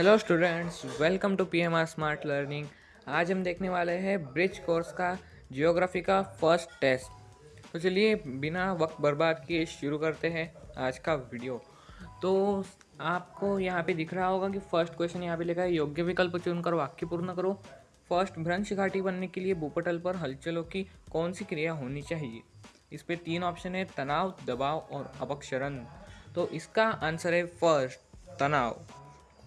Hello students welcome to P M R smart learning आज हम देखने वाले हैं ब्रिज कोर्स का जियोग्राफी का फ़र्स्ट टेस्ट तो चलिए, बिना वक्त बर्बाद किए शुरू करते हैं आज का वीडियो तो आपको यहाँ पे दिख रहा होगा कि फ़र्स्ट क्वेश्चन यहाँ पे लिखा है, योग्य विकल्प चुनकर वाक्य पूर्ण करो। फ़र्स्ट भ्रंश घाटी बनने के लिए भूपटल पर हलचलों की कौन सी क्रिया होनी चाहिए? इस पर तीन ऑप्शन है, तनाव, दबाव और अपक्षरण. तो इसका आंसर है फ़र्स्ट तनाव.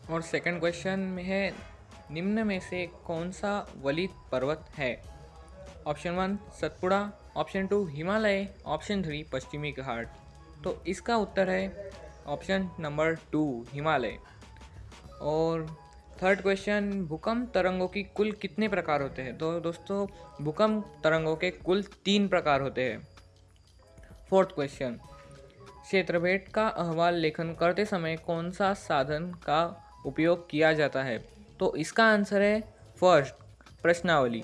और सेकंड क्वेश्चन में है, निम्न में से कौन सा वलित पर्वत है? Option one Satpura. Option two Himalaya. Option three पश्चिमी घाट. तो इसका उत्तर है ऑप्शन नंबर टू हिमालय. और थर्ड क्वेश्चन भूकंप तरंगों की कुल कितने प्रकार होते हैं? तो दोस्तों, भूकंप तरंगों के कुल तीन प्रकार होते हैं। फोर्थ क्वेश्चन क्षेत्रभेद का अहवाल लेखन करते समय कौन सा साधन का उपयोग किया जाता है। तो इसका आंसर है फ़र्स्ट प्रश्नावली।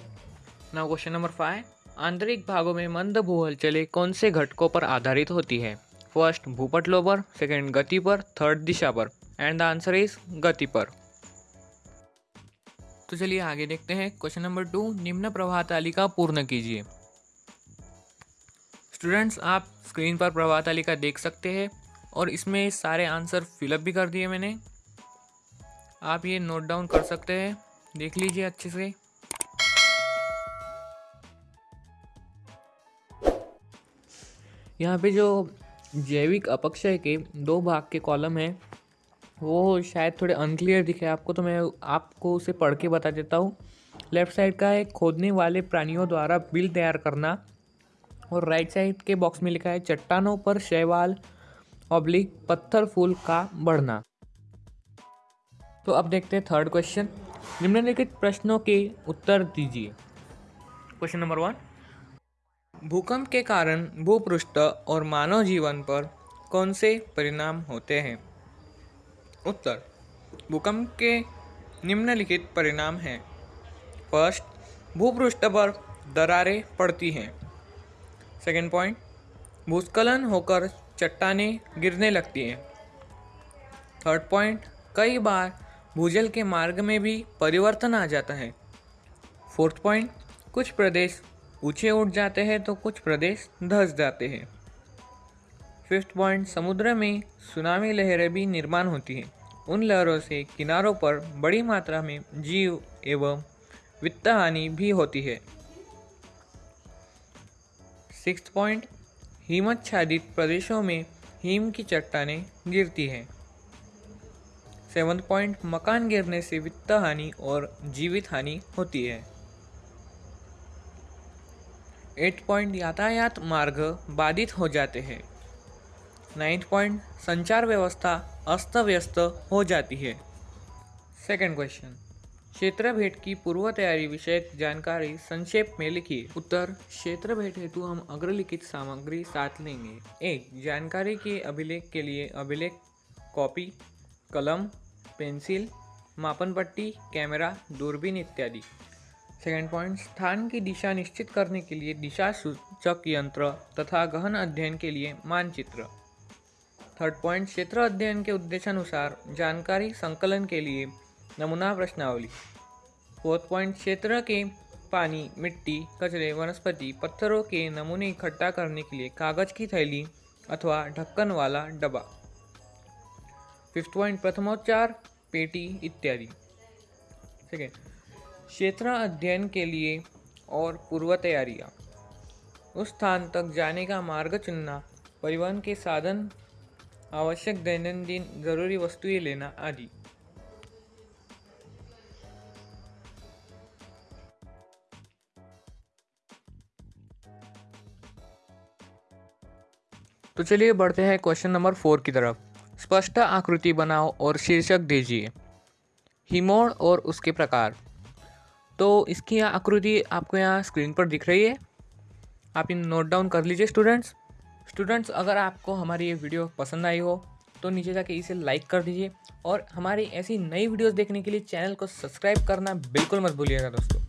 नाउ क्वेश्चन नंबर फाइव आंतरिक भागों में मंद भू हलचलें कौन से घटकों पर आधारित होती है? फ़र्स्ट भूपटलों पर सेकेंड गति पर थर्ड दिशा पर। एंड द आंसर इज़ गति पर। तो चलिए आगे देखते हैं। क्वेश्चन नंबर टू निम्न प्रवाह तालिका पूर्ण कीजिए। स्टूडेंट्स आप स्क्रीन पर प्रवाह तालिका देख सकते हैं और इसमें सारे आंसर फिलअप भी कर दिए मैंने। आप ये नोट डाउन कर सकते हैं। देख लीजिए अच्छे से। यहाँ पे जो जैविक अपक्षय के दो भाग के कॉलम हैं, वो शायद थोड़े अनक्लियर दिखे आपको तो मैं आपको उसे पढ़ के बता देता हूँ। लेफ़्ट साइड का है खोदने वाले प्राणियों द्वारा बिल तैयार करना और राइट साइड के बॉक्स में लिखा है, चट्टानों पर शैवाल ऑब्लिक पत्थर, फूल का बढ़ना। तो अब देखते हैं थर्ड क्वेश्चन निम्नलिखित प्रश्नों के उत्तर दीजिए. क्वेश्चन नंबर वन भूकंप के कारण भूपृष्ठ और मानव जीवन पर कौन से परिणाम होते हैं? उत्तर. भूकंप के निम्नलिखित परिणाम हैं. फ़र्स्ट भूपृष्ठ पर दरारें पड़ती हैं. सेकेंड पॉइंट भूस्खलन होकर चट्टाने गिरने लगती हैं. थर्ड पॉइंट कई बार भूजल के मार्ग में भी परिवर्तन आ जाता है। फोर्थ पॉइंट, कुछ प्रदेश ऊँचे उठ जाते हैं तो कुछ प्रदेश धस जाते हैं। फिफ्थ पॉइंट, समुद्र में सुनामी लहरें भी निर्माण होती हैं। उन लहरों से किनारों पर बड़ी मात्रा में जीव एवं वित्त हानि भी होती है। सिक्स पॉइंट हिमच्छादित प्रदेशों में हिम की चट्टाने गिरती हैं। सेवन पॉइंट, मकान गिरने से वित्त हानि और जीवित हानि होती है। एट पॉइंट, यातायात मार्ग बाधित हो जाते हैं। नाइन्थ पॉइंट, संचार व्यवस्था अस्त व्यस्त हो जाती है। सेकंड क्वेश्चन, क्षेत्र भेंट की पूर्व तैयारी विषय जानकारी संक्षेप में लिखिए उत्तर, क्षेत्र भेंट हेतु हम अग्रलिखित सामग्री साथ लेंगे। एक, जानकारी के अभिलेख के लिए अभिलेख, कॉपी। कलम, पेंसिल, मापन पट्टी, कैमरा, दूरबीन इत्यादि। सेकेंड पॉइंट स्थान की दिशा निश्चित करने के लिए दिशा सूचक यंत्र तथा गहन अध्ययन के लिए मानचित्र। थर्ड पॉइंट क्षेत्र अध्ययन के उद्देश्यानुसार जानकारी संकलन के लिए नमूना प्रश्नावली। फोर्थ पॉइंट क्षेत्र के पानी, मिट्टी, कचरे, वनस्पति, पत्थरों के नमूने इकट्ठा करने के लिए कागज़ की थैली अथवा ढक्कन वाला डब्बा। फिफ्थ पॉइंट प्रथमोच्चार, पेटी इत्यादि। ठीक है? क्षेत्र अध्ययन के लिए और पूर्व तैयारियाँ उस स्थान तक जाने का मार्ग चुनना, परिवहन के साधन, आवश्यक दैनंदिन ज़रूरी वस्तुएँ लेना आदि। तो चलिए बढ़ते हैं क्वेश्चन नंबर फोर की तरफ़। स्पष्ट आकृति बनाओ और शीर्षक दीजिए। हिमोड़ और उसके प्रकार। तो इसकी आकृति आपको यहाँ स्क्रीन पर दिख रही है। आप इन नोट डाउन कर लीजिए स्टूडेंट्स स्टूडेंट्स अगर आपको हमारी ये वीडियो पसंद आई हो तो नीचे जाके इसे लाइक कर दीजिए। और हमारी ऐसी नई वीडियोस देखने के लिए चैनल को सब्सक्राइब करना बिल्कुल मत भूलिएगा दोस्तों।